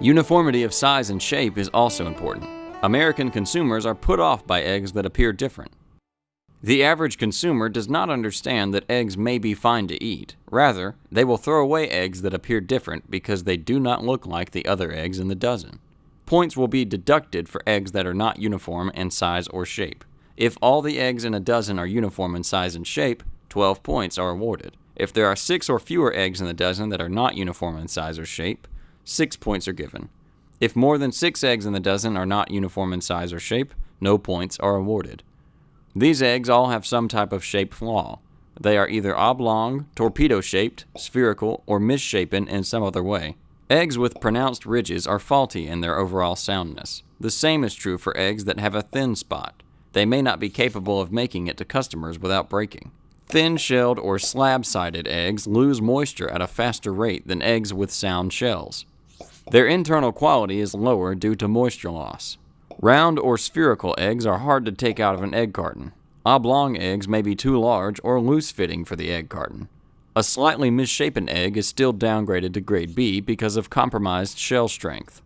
Uniformity of size and shape is also important. American consumers are put off by eggs that appear different. The average consumer does not understand that eggs may be fine to eat. Rather, they will throw away eggs that appear different because they do not look like the other eggs in the dozen. Points will be deducted for eggs that are not uniform in size or shape. If all the eggs in a dozen are uniform in size and shape, 12 points are awarded. If there are 6 or fewer eggs in the dozen that are not uniform in size or shape, 6 points are given. If more than 6 eggs in the dozen are not uniform in size or shape, no points are awarded. These eggs all have some type of shape flaw. They are either oblong, torpedo shaped, spherical, or misshapen in some other way. Eggs with pronounced ridges are faulty in their overall soundness. The same is true for eggs that have a thin spot. They may not be capable of making it to customers without breaking. Thin shelled or slab sided eggs lose moisture at a faster rate than eggs with sound shells. Their internal quality is lower due to moisture loss. Round or spherical eggs are hard to take out of an egg carton. Oblong eggs may be too large or loose fitting for the egg carton. A slightly misshapen egg is still downgraded to grade B because of compromised shell strength.